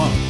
Club.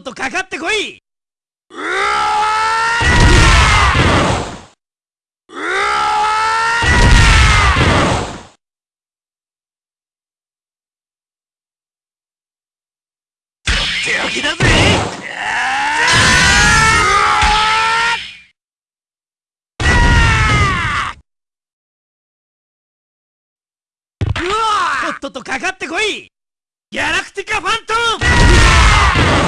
っとかかってこい！とっととかかってこい！ギャラクティカファントム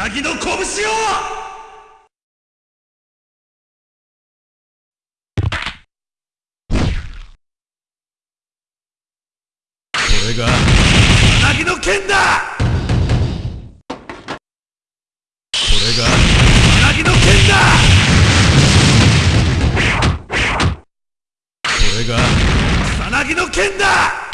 なぎの拳を！れがなぎの剣だ！これがなぎの剣だ！これが草薙の剣だ！